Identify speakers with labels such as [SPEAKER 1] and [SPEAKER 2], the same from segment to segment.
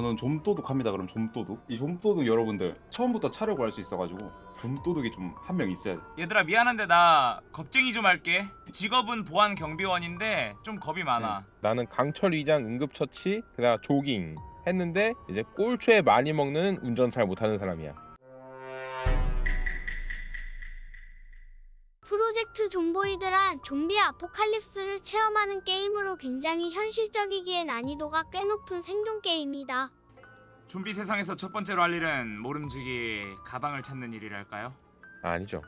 [SPEAKER 1] 저는 좀도둑합니다 그럼 좀도둑. 이 좀도둑 여러분들 처음부터 차려고 할 수 있어가지고 좀도둑이 좀 한 명 있어야 돼.
[SPEAKER 2] 얘들아 미안한데 나 겁쟁이 좀 할게. 직업은 보안 경비원인데 좀 겁이 많아.
[SPEAKER 3] 나는 강철 위장 응급처치 그다음 조깅 했는데 이제 꼴초에 많이 먹는 운전 잘 못하는 사람이야.
[SPEAKER 4] 프로젝트 좀보이드란 좀비 아포칼립스를 체험하는 게임으로 굉장히 현실적이기에 난이도가 꽤 높은 생존 게임이다.
[SPEAKER 2] 좀비 세상에서 첫 번째로 할 일은 모름지기 가방을 찾는 일이랄까요?
[SPEAKER 3] 아, 아니죠.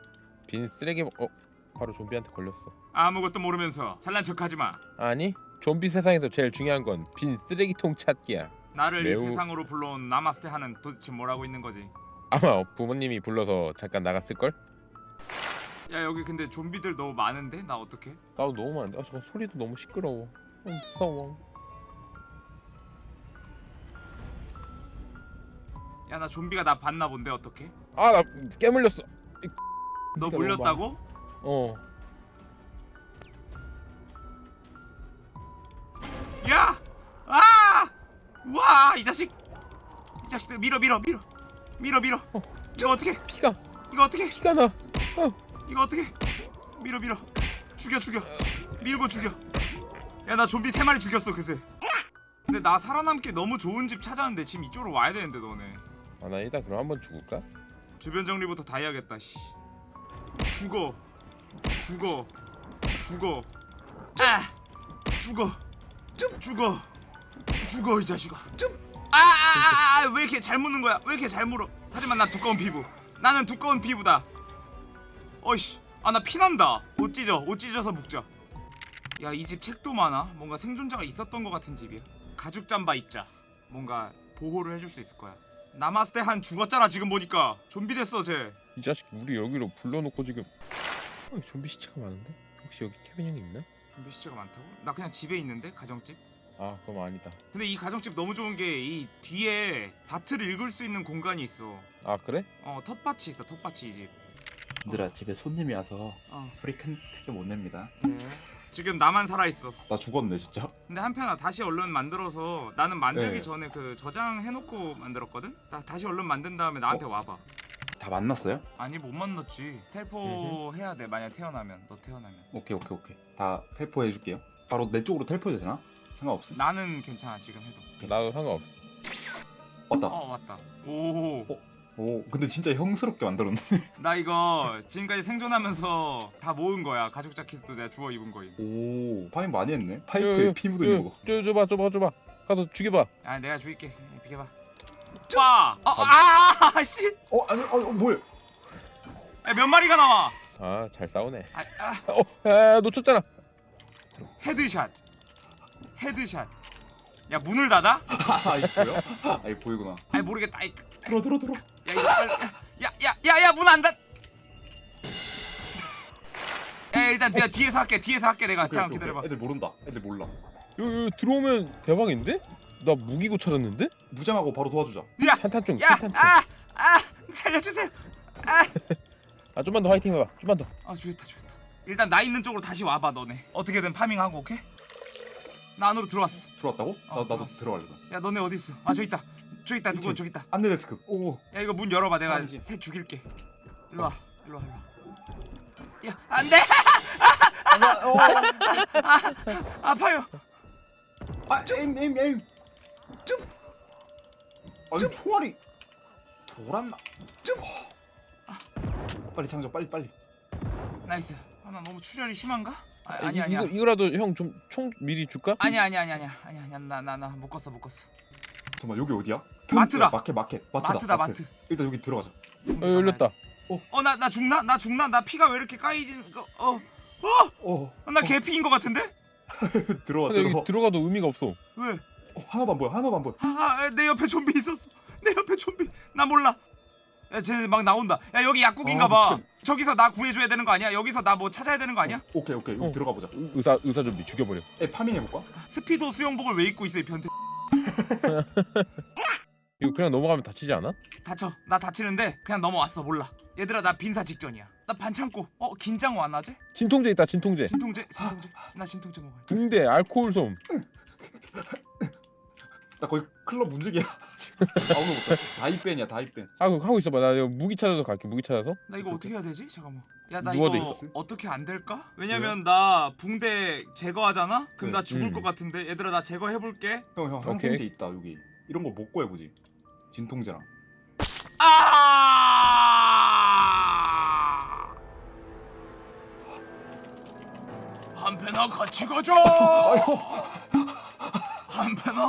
[SPEAKER 3] 빈 쓰레기 먹- 어 바로 좀비한테 걸렸어.
[SPEAKER 2] 아무것도 모르면서 잘난 척하지 마
[SPEAKER 3] 아니 좀비 세상에서 제일 중요한 건 빈 쓰레기통 찾기야.
[SPEAKER 2] 나를 이
[SPEAKER 3] 매우-
[SPEAKER 2] 세상으로 불러온 나마스테 하는 도대체 뭐라고 있는 거지?
[SPEAKER 3] 아마 부모님이 불러서 잠깐 나갔을 걸?
[SPEAKER 2] 야 여기 근데 좀비들 너무 많은데? 나 어떡해?
[SPEAKER 3] 나도 너무 많은데. 아 잠깐 소리도 너무 시끄러워. 어, 무서워.
[SPEAKER 2] 야 나 좀비가 나 봤나 본데 어떡해?
[SPEAKER 3] 아 나 깨물렸어.
[SPEAKER 2] 너 물렸다고?
[SPEAKER 3] 어.
[SPEAKER 2] 야! 아! 우와 이 자식 이 자식들 밀어 밀어 밀어 밀어 밀어
[SPEAKER 3] 어.
[SPEAKER 2] 이거 어떻게
[SPEAKER 3] 피가
[SPEAKER 2] 이거 어떻게
[SPEAKER 3] 피가 나.
[SPEAKER 2] 이거 어떻게? 밀어 밀어. 죽여 죽여. 밀고 죽여. 야 나 좀비 세 마리 죽였어 그새. 근데 나 살아남기 너무 좋은 집 찾았는데 지금 이쪽으로 와야 되는데 너네.
[SPEAKER 3] 아나 일단 그럼 한번 죽을까?
[SPEAKER 2] 주변 정리부터 다 해야겠다 씨. 죽어. 죽어. 죽어. 아! 죽어. 죽어. 죽어 이 자식아. 아아아왜 이렇게 잘 무는 거야? 왜 이렇게 잘 물어? 하지만 나 두꺼운 피부. 나는 두꺼운 피부다 어이씨. 아 나 피난다. 옷 찢어. 옷 찢어서 묶자. 야 이 집 책도 많아. 뭔가 생존자가 있었던 것 같은 집이야. 가죽 잠바 입자. 뭔가 보호를 해줄 수 있을 거야. 남았을 때 한 죽었잖아 지금 보니까. 좀비 됐어 쟤.
[SPEAKER 3] 이 자식 우리 여기로 불러놓고 지금. 어, 좀비 시체가 많은데? 혹시 여기 케빈 형이 있나?
[SPEAKER 2] 좀비 시체가 많다고? 나 그냥 집에 있는데 가정집?
[SPEAKER 3] 아 그럼 아니다.
[SPEAKER 2] 근데 이 가정집 너무 좋은 게 이 뒤에 밭을 읽을 수 있는 공간이 있어.
[SPEAKER 3] 아 그래?
[SPEAKER 2] 어 텃밭이 있어 텃밭이 이집
[SPEAKER 1] 얘들아 집에 손님이 와서
[SPEAKER 2] 어.
[SPEAKER 1] 소리 큰, 크게 못 냅니다.
[SPEAKER 2] 지금 나만 살아있어.
[SPEAKER 1] 나 죽었네 진짜.
[SPEAKER 2] 근데 한편아 다시 얼른 만들어서 나는 만들기
[SPEAKER 1] 네.
[SPEAKER 2] 전에 그 저장해놓고 만들었거든? 나 다시 얼른 만든 다음에 나한테 와봐.
[SPEAKER 1] 다 만났어요?
[SPEAKER 2] 아니 못 만났지. 텔포 해야 돼 만약 태어나면. 너 태어나면.
[SPEAKER 1] 오케이 오케이 오케이. 다 텔포 해줄게요. 바로 내 쪽으로 텔포해도 되나? 상관없어
[SPEAKER 2] 나는 괜찮아 지금 해도.
[SPEAKER 3] 나도 상관없어.
[SPEAKER 1] 왔다.
[SPEAKER 2] 어 왔다. 오.
[SPEAKER 1] 어? 오 근데 진짜 형스럽게 만들었네.
[SPEAKER 2] 나 이거 지금까지 생존하면서 다 모은 거야. 가죽 자켓도 내가 주워 입은 거임.
[SPEAKER 1] 오 파인 많이 했네.
[SPEAKER 3] 요,
[SPEAKER 1] 파이프에
[SPEAKER 3] 요,
[SPEAKER 1] 피 묻은 거.
[SPEAKER 3] 줘, 줘봐 줘봐 줘봐. 가서 죽여봐.
[SPEAKER 2] 아 내가 죽일게. 비켜봐. 와! 어, 아! 아! 씨!
[SPEAKER 1] 어 아니 어, 어 뭐야
[SPEAKER 2] 야, 몇 마리가 나와?
[SPEAKER 3] 아 잘 싸우네.
[SPEAKER 2] 아, 아,
[SPEAKER 3] 어 야, 놓쳤잖아.
[SPEAKER 2] Headshot. Headshot. 야 문을 닫아?
[SPEAKER 1] 아 이거 보여? 아 보이구나.
[SPEAKER 2] 아이 모르겠다. 아이,
[SPEAKER 1] 들어 들어 들어
[SPEAKER 2] 야 이거 빨리 야야야야 문 안 닫. 야 일단 내가 뒤에서 할게 뒤에서 할게 내가 잠깐
[SPEAKER 1] 오케이,
[SPEAKER 2] 기다려봐
[SPEAKER 1] 오케이. 애들 모른다 애들 몰라
[SPEAKER 3] 여기 들어오면 대박인데? 나 무기고 찾았는데?
[SPEAKER 1] 무장하고 바로 도와주자
[SPEAKER 2] 야!
[SPEAKER 3] 탄탄총
[SPEAKER 2] 야!
[SPEAKER 3] 탄탄총
[SPEAKER 2] 아! 아! 살려주세요
[SPEAKER 3] 아 좀만 더 화이팅 해봐 좀만 더
[SPEAKER 2] 아 죽였다 죽였다 일단 나 있는 쪽으로 다시 와봐 너네 어떻게든 farming하고 오케이? 나 안으로 들어왔어
[SPEAKER 1] 들어왔다고?
[SPEAKER 2] 어,
[SPEAKER 1] 나, 나도
[SPEAKER 2] 들어왔어.
[SPEAKER 1] 들어갈래
[SPEAKER 2] 야 너네 어디 있어? 아 저기 있다 저기 있다 누구? 저기 있다.
[SPEAKER 1] 안내 데스크. 오
[SPEAKER 2] 야 이거 문 열어봐 내가
[SPEAKER 1] 잠시.
[SPEAKER 2] 새 죽일게. 일로 와 일로 와 일로 와. 야 안돼!
[SPEAKER 1] 어,
[SPEAKER 2] 아파요.
[SPEAKER 1] 아 aim aim aim. 좀 아니 총알이 돌았나? 좀 빨리 장전 빨리 빨리.
[SPEAKER 2] Nice. 아, 나 너무 출혈이 심한가? 아,
[SPEAKER 3] 아,
[SPEAKER 2] 아니
[SPEAKER 3] 이-
[SPEAKER 2] 아니야.
[SPEAKER 3] 이거, 이거라도 형 좀 총 미리 줄까?
[SPEAKER 2] 아니야 아니야 아니야 아니야. 아니야 아니야. 나나 나 묶었어 묶었어
[SPEAKER 1] 잠깐만 여기 어디야?
[SPEAKER 2] 마트다.
[SPEAKER 1] 마켓 마켓 마트다
[SPEAKER 2] 마트다 마트
[SPEAKER 1] 일단 여기 들어가자
[SPEAKER 3] 어 열렸다
[SPEAKER 2] 어나 나 죽나? 나 죽나? 나 피가 왜 이렇게 까이지 어어나
[SPEAKER 1] 어
[SPEAKER 2] 개피인 것 같은데?
[SPEAKER 1] 들어와 들어와
[SPEAKER 3] 여기 들어가도 의미가 없어
[SPEAKER 2] 왜?
[SPEAKER 1] 어, 하나도 안 보여 하나도 안 보여
[SPEAKER 2] 아, 내 옆에 좀비 있었어. 내 옆에 좀비. 나 몰라. 야, 쟤네 막 나온다. 야, 여기 약국인가
[SPEAKER 1] 아,
[SPEAKER 2] 봐.
[SPEAKER 1] 미친.
[SPEAKER 2] 저기서 나 구해줘야 되는 거 아니야? 여기서 나 뭐 찾아야 되는 거 아니야?
[SPEAKER 1] 오케이 오케이 여기
[SPEAKER 3] 어.
[SPEAKER 1] 들어가 보자
[SPEAKER 3] 의- 의사 의사 좀비 죽여버려
[SPEAKER 1] 에 파밍 해 볼까?
[SPEAKER 2] 스피도 수영복을 왜 입고 있어, 이 변태.
[SPEAKER 3] 이거 그냥 넘어가면 다치지 않아?
[SPEAKER 2] 다쳐. 나 다치는데 그냥 넘어왔어. 몰라. 얘들아, 나 빈사 직전이야. 나 반창고. 어, 긴장 완화제?
[SPEAKER 3] 진통제 있다 진통제
[SPEAKER 2] 진통제? 진통제? 나 진통제 먹어야 돼.
[SPEAKER 3] 붕대 알코올 솜
[SPEAKER 1] 나 거의 클럽 움직이야. 아무도 못해. 다이벤이야 다이벤.
[SPEAKER 3] 아 그거 하고 있어봐 나 이거 무기 찾아서 갈게 무기 찾아서
[SPEAKER 2] 나 이거 어떻게 해야 되지? 잠깐만. 야나
[SPEAKER 3] 누워도
[SPEAKER 2] 이거
[SPEAKER 1] 있어?
[SPEAKER 2] 어떻게 안 될까? 왜냐면 나 붕대 제거하잖아. 그럼
[SPEAKER 1] 네.
[SPEAKER 2] 나 죽을
[SPEAKER 3] 음.
[SPEAKER 2] 것 같은데. 얘들아 나 제거해 볼게.
[SPEAKER 1] 형형
[SPEAKER 3] 오케이.
[SPEAKER 1] 항생제 있다 여기. 이런 거 못 구해 보지. 진통제랑.
[SPEAKER 2] 아! 한패나 같이 가자. 한패나.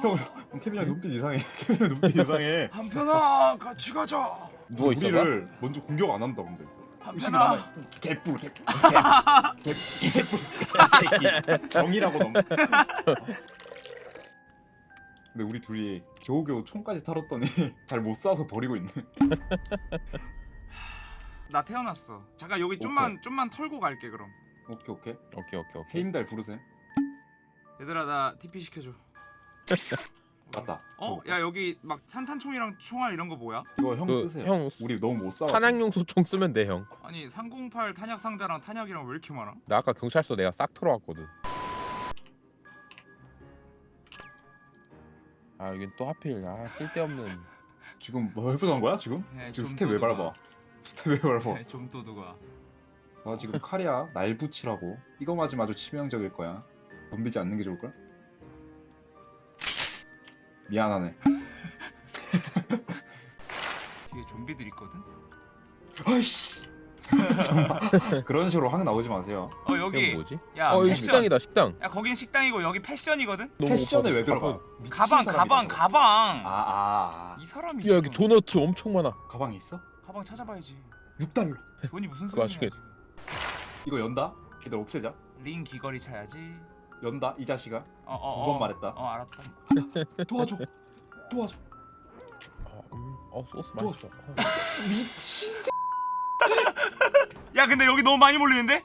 [SPEAKER 1] 형, 형 케빈이 눈빛 이상해. 케빈이 눈빛 이상해.
[SPEAKER 2] 한패나 같이 가자.
[SPEAKER 3] 누워 있어봐
[SPEAKER 1] 우리를 먼저 공격 안 한다 근데. 남아. 개뿔 개뿔. 개- 개- 개뿔. 개새끼. 정이라고 넘. 근데 우리 둘이 겨우겨우 총까지 탈었더니 잘 못 쏴서 버리고 있네.
[SPEAKER 2] 나 태어났어. 잠깐 여기 좀만 좀만 털고 갈게 그럼.
[SPEAKER 1] 오케이 오케이.
[SPEAKER 3] 오케이 오케이 오케이
[SPEAKER 1] 헤임달 부르세요.
[SPEAKER 2] 얘들아 나 TP 시켜줘.
[SPEAKER 1] 맞다.
[SPEAKER 2] 어?
[SPEAKER 1] 저거.
[SPEAKER 2] 야 여기 막 산탄총이랑 총알 이런 거 뭐야?
[SPEAKER 1] 이거 형
[SPEAKER 3] 그,
[SPEAKER 1] 쓰세요.
[SPEAKER 3] 형
[SPEAKER 1] 우리 너무 못 쏴.
[SPEAKER 3] 탄약용 소 총 쓰면 돼형나
[SPEAKER 2] 아니 308 탄약 상자랑 탄약이랑 왜 이렇게 많아?
[SPEAKER 3] 아까 경찰서 내가 싹 털어왔거든 아 이게 또 하필 아 쓸데없는
[SPEAKER 1] 지금 뭐 해보자는 거야 지금?
[SPEAKER 2] 네,
[SPEAKER 1] 지금
[SPEAKER 2] 좀
[SPEAKER 1] 스텝 왜
[SPEAKER 2] 도둑아.
[SPEAKER 1] 밟아? 스텝 왜 밟아?
[SPEAKER 2] 네, 좀 도둑아.
[SPEAKER 1] 나 지금 칼이야 날 붙이라고 이거 맞으면 아주 치명적일 거야 덤비지 않는 게 좋을 걸? 미안하네
[SPEAKER 2] 뒤에 좀비들 있거든.
[SPEAKER 1] 아이씨 그런 식으로 확 나오지 마세요
[SPEAKER 2] 어 여기
[SPEAKER 3] 뭐지? 야어 여기
[SPEAKER 2] 패션.
[SPEAKER 3] 식당이다 식당
[SPEAKER 2] 야 거긴 식당이고 여기 패션이거든.
[SPEAKER 1] 패션에 왜 들어가?
[SPEAKER 2] 가방 가방. 가방.
[SPEAKER 1] 아, 아, 아.
[SPEAKER 2] 이 사람이
[SPEAKER 3] 야 여기 도너츠 엄청 많아
[SPEAKER 1] 가방이 있어?
[SPEAKER 2] 가방 찾아봐야지.
[SPEAKER 1] 6달러
[SPEAKER 2] 돈이 무슨 지금.
[SPEAKER 1] 이거 연다? 얘들 없애자
[SPEAKER 2] 링 귀걸이 차야지.
[SPEAKER 1] 연다 이 자식아
[SPEAKER 2] 어, 어,
[SPEAKER 1] 두
[SPEAKER 2] 어.
[SPEAKER 1] 번 말했다.
[SPEAKER 2] 어 알았다.
[SPEAKER 1] 도와줘 도와줘
[SPEAKER 3] 어, 음, 어 소스 맛있어 어.
[SPEAKER 1] 미친
[SPEAKER 2] 야 근데 여기 너무 많이 몰리는데?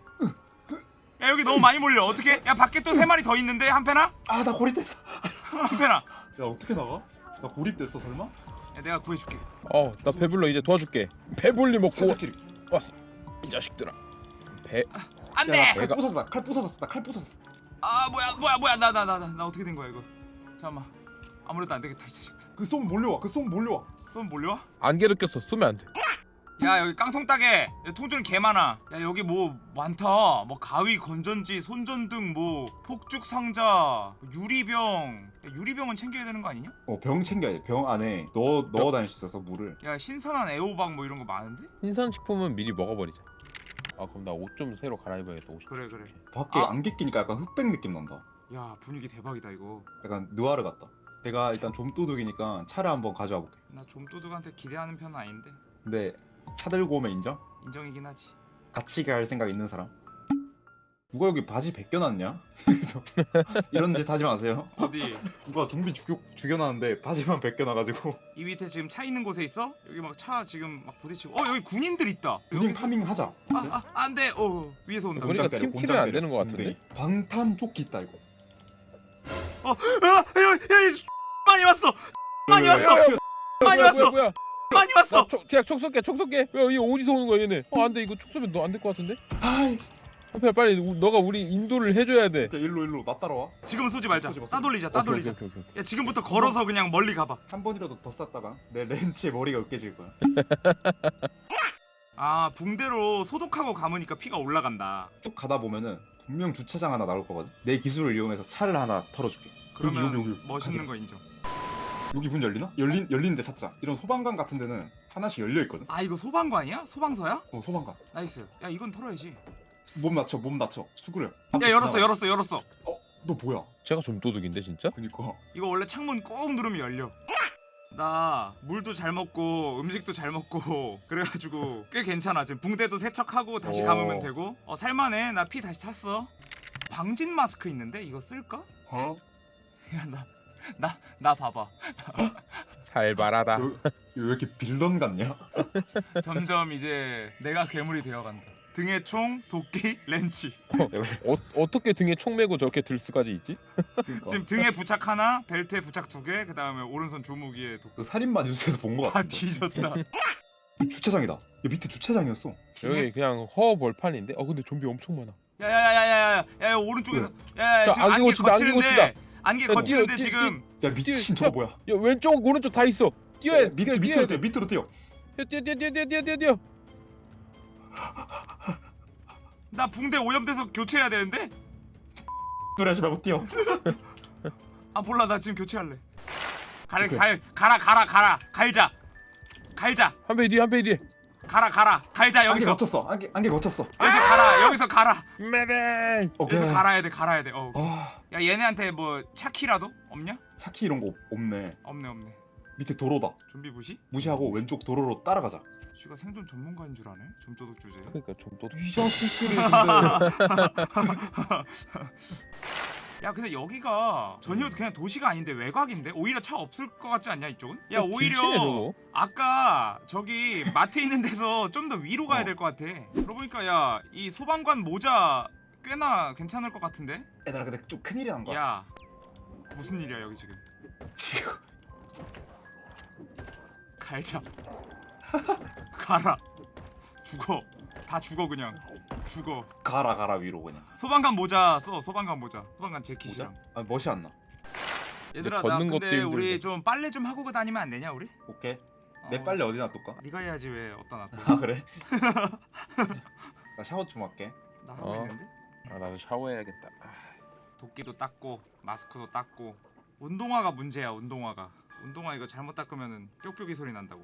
[SPEAKER 2] 야 여기 너무 많이 몰려. 어떻게? 야 밖에 또 세 마리 더 있는데 한 패나?
[SPEAKER 1] 아 나 고립됐어
[SPEAKER 2] 한 패나.
[SPEAKER 1] 야 어떻게 나가? 나 고립됐어 설마?
[SPEAKER 2] 야 내가 구해줄게.
[SPEAKER 3] 어, 나 배불러 이제 도와줄게. 배불리 먹고
[SPEAKER 1] 살짝지리
[SPEAKER 3] 이 자식들아. 배
[SPEAKER 2] 안돼.
[SPEAKER 3] 내가-
[SPEAKER 1] 부서졌다 칼 부서졌어 나칼 부서졌어
[SPEAKER 2] 아 뭐야 뭐야 뭐야 나 나 나 나 나 어떻게 된 거야 이거? 잠깐만. 아무래도 안 되겠다 이 자식들.
[SPEAKER 1] 그쏨 몰려와 그쏨 몰려와
[SPEAKER 2] 쏘면 몰려와?
[SPEAKER 3] 안개도 꼈어. 쏘면 안 돼.
[SPEAKER 2] 야 여기 깡통 따게 야, 통조림 개 많아 야 여기 뭐 많다 뭐 가위 건전지 손전등 뭐 폭죽 상자 뭐 유리병 야, 유리병은 챙겨야 되는 거 아니냐?
[SPEAKER 1] 어 병 챙겨야 돼 병 안에 넣어 넣어 다닐 수 있어서 물을
[SPEAKER 2] 야 신선한 애호박 뭐 이런 거 많은데?
[SPEAKER 3] 신선식품은 미리 먹어버리자. 아 그럼 나 옷 좀 새로 갈아입어야겠다. 옷.
[SPEAKER 2] 그래 그래
[SPEAKER 1] 밖에
[SPEAKER 2] 아.
[SPEAKER 1] 안개 끼니까 약간 흑백 느낌 난다
[SPEAKER 2] 야 분위기 대박이다 이거
[SPEAKER 1] 약간 느와르 같다 제가 일단 좀도둑이니까 차를 한번 가져와 볼게
[SPEAKER 2] 나 좀도둑한테 기대하는 편은 아닌데
[SPEAKER 1] 근데 차 들고 오면 인정?
[SPEAKER 2] 인정이긴 하지
[SPEAKER 1] 같이 갈 생각 있는 사람? 누가 여기 바지 벗겨놨냐? 이런 짓 하지 마세요
[SPEAKER 2] 어디?
[SPEAKER 1] 누가 좀비 죽여, 죽여놨는데 바지만 벗겨놔가지고
[SPEAKER 2] 이 밑에 지금 차 있는 곳에 있어? 여기 막 차 지금 막 부딪히고 어 여기 군인들 있다
[SPEAKER 1] 군인
[SPEAKER 2] 여기서-
[SPEAKER 1] 파밍 하자
[SPEAKER 2] 아, 아 안 돼 어 위에서 온다
[SPEAKER 3] 우리가
[SPEAKER 1] 때려,
[SPEAKER 3] 팀
[SPEAKER 1] 곤장
[SPEAKER 3] 키면 안 되는 것 같은데?
[SPEAKER 1] 군대리. 방탄 조끼 있다 이거
[SPEAKER 2] 어, 야, 야, 야, 이 많이 왔어. 많이 왔어. 많이 왔어. 많이 왔어.
[SPEAKER 3] 야, 촉 쏠게, 촉 쏠게. 야, 이거 어디서 오는 거야, 얘네? 어, 안 돼. 이거 촉 쏘면 너 안 될 것 같은데?
[SPEAKER 1] 아이
[SPEAKER 3] 한편 빨리 우- 너가 우리 인도를 해줘야 돼.
[SPEAKER 1] 야, 일로 일로 나 따라와
[SPEAKER 2] 지금 쏘지 말자.
[SPEAKER 1] 쏘지 마, 쏘지
[SPEAKER 2] 따돌리자. 따돌리자.
[SPEAKER 3] 오케이, 오케이, 오케이.
[SPEAKER 2] 야 지금부터 걸어서 그냥 멀리 가봐.
[SPEAKER 1] 한 번이라도 더 쌌다가 내 렌치에 머리가 으깨질 거야
[SPEAKER 2] 아 붕대로 소독하고 감으니까 피가 올라간다.
[SPEAKER 1] 쭉 가다 보면은 분명 주차장 하나 나올 거거든 내 기술을 이용해서 차를 하나 털어줄게
[SPEAKER 2] 그러면
[SPEAKER 1] 여기 여기 여기
[SPEAKER 2] 멋있는
[SPEAKER 1] 가게.
[SPEAKER 2] 거 인정.
[SPEAKER 1] 여기 문 열리나? 열린 열리는데 찾자 이런 소방관 같은 데는 하나씩 열려 있거든
[SPEAKER 2] 아 이거 소방관 아니야? 소방서야?
[SPEAKER 1] 어 소방관
[SPEAKER 2] nice. 야 이건 털어야지.
[SPEAKER 1] 몸 낮춰 몸 낮춰 수그려
[SPEAKER 2] 야 열었어 열었어 열었어.
[SPEAKER 1] 너 뭐야
[SPEAKER 3] 제가 좀 도둑인데 진짜?
[SPEAKER 1] 그니까
[SPEAKER 2] 이거 원래 창문 꾹 누르면 열려. 나 물도 잘 먹고 음식도 잘 먹고 그래가지고 꽤 괜찮아 지금 붕대도 세척하고 다시
[SPEAKER 3] 오.
[SPEAKER 2] 감으면 되고 어 살만해 나 피 다시 찼어 방진 마스크 있는데 이거 쓸까?
[SPEAKER 1] 어?
[SPEAKER 2] 야나 나 나 봐봐
[SPEAKER 3] 잘 말하다.
[SPEAKER 1] 여- 이거 왜 이렇게 빌런 같냐?
[SPEAKER 2] 점점 이제 내가 괴물이 되어간다 등에 총 도끼 렌치
[SPEAKER 3] 어, 어떻게 등에 총 메고 저렇게 들 수까지 있지?
[SPEAKER 1] 그러니까.
[SPEAKER 2] 지금 등에 부착 하나 벨트에 부착 두 개 그 다음에 오른손 주무기에 도끼
[SPEAKER 1] 그 살인마 뉴스에서 본 거
[SPEAKER 2] 다
[SPEAKER 1] 같아
[SPEAKER 2] 뒤졌다
[SPEAKER 1] 주차장이다 야 밑에 주차장이었어
[SPEAKER 3] 여기 그냥 허 벌판인데. 어 근데 좀비 엄청 많아.
[SPEAKER 2] 야야야야야야 야 오른쪽에서 야야
[SPEAKER 3] 자,
[SPEAKER 2] 지금
[SPEAKER 3] 안개
[SPEAKER 2] 안개
[SPEAKER 3] 고친다, 안개
[SPEAKER 2] 거치는데 안개
[SPEAKER 3] 야,
[SPEAKER 2] 거치는데
[SPEAKER 3] 뛰어,
[SPEAKER 2] 지금
[SPEAKER 1] 야 미친
[SPEAKER 3] 뛰어,
[SPEAKER 1] 저거 뭐야?
[SPEAKER 3] 야 왼쪽 오른쪽 다 있어. 뛰어야 돼.
[SPEAKER 1] 밑 밑으로
[SPEAKER 3] 돼.
[SPEAKER 1] 뛰어 밑으로. 뛰어
[SPEAKER 3] 뛰어 뛰어 뛰어 뛰어 뛰어 뛰어.
[SPEAKER 2] 나 붕대 오염돼서 교체해야 되는데?
[SPEAKER 1] 하지 말고 뛰어.
[SPEAKER 2] 아 몰라 나 지금 교체할래. 가라
[SPEAKER 1] 오케이.
[SPEAKER 2] 갈 가라 가라 가라 갈자 갈자
[SPEAKER 3] 한 배 뒤에 한배 뒤에.
[SPEAKER 2] 가라 가라 갈자
[SPEAKER 1] 안개
[SPEAKER 2] 여기서
[SPEAKER 1] 거쳤어. 안개 안개 거쳤어.
[SPEAKER 2] 여기서 가라 여기서 가라.
[SPEAKER 1] 오케이.
[SPEAKER 2] 여기서 갈아야 돼 갈아야 돼. 어. 아야 얘네한테 뭐 차키라도 없냐?
[SPEAKER 1] 차키 이런 거 없- 없네.
[SPEAKER 2] 없네 없네.
[SPEAKER 1] 밑에 도로다.
[SPEAKER 2] 좀비 무시?
[SPEAKER 1] 무시하고 왼쪽 도로로 따라가자.
[SPEAKER 2] 쥐가 생존 전문가인 줄 아네. 좀도둑 주제.
[SPEAKER 3] 그러니까 좀또
[SPEAKER 1] 이 자식들이
[SPEAKER 2] 야 근데 여기가 전혀 그냥 도시가 아닌데 외곽인데 오히려 차 없을 것 같지 않냐 이쪽은? 야 오히려
[SPEAKER 3] 길치네, 저거.
[SPEAKER 2] 아까 저기 마트 있는 데서 좀 더 위로 가야
[SPEAKER 1] 어.
[SPEAKER 2] 될것 같아. 그러고 보니까 야 이 소방관 모자 꽤나 괜찮을 것 같은데?
[SPEAKER 1] 얘들아 근데 좀 큰일이 난 거야.
[SPEAKER 2] 야 무슨 일이야 여기 지금?
[SPEAKER 1] 지금
[SPEAKER 2] 갈자. 가라. 죽어. 다 죽어 그냥. 죽어.
[SPEAKER 1] 가라 가라 위로 그냥.
[SPEAKER 2] 소방관 모자 써. 소방관 모자. 소방관 재킷이랑.
[SPEAKER 1] 아 멋이 안 나.
[SPEAKER 2] 얘들아 나
[SPEAKER 3] 걷는 것도
[SPEAKER 2] 근데 우리
[SPEAKER 3] 힘들고.
[SPEAKER 2] 좀 빨래 좀 하고 다니면 안 되냐 우리?
[SPEAKER 1] 오케이. 내
[SPEAKER 2] 어,
[SPEAKER 1] 빨래 어디 놔둘까?
[SPEAKER 2] 네가 해야지 왜 어디다 놔둬?
[SPEAKER 1] 아 그래? 나 샤워 좀 할게.
[SPEAKER 2] 나 하고
[SPEAKER 3] 어.
[SPEAKER 2] 있는데.
[SPEAKER 3] 아 나도 샤워해야겠다. 아,
[SPEAKER 2] 도끼도 닦고 마스크도 닦고 운동화가 문제야 운동화가 운동화 이거 잘못 닦으면은 뾱뾱이 소리 난다고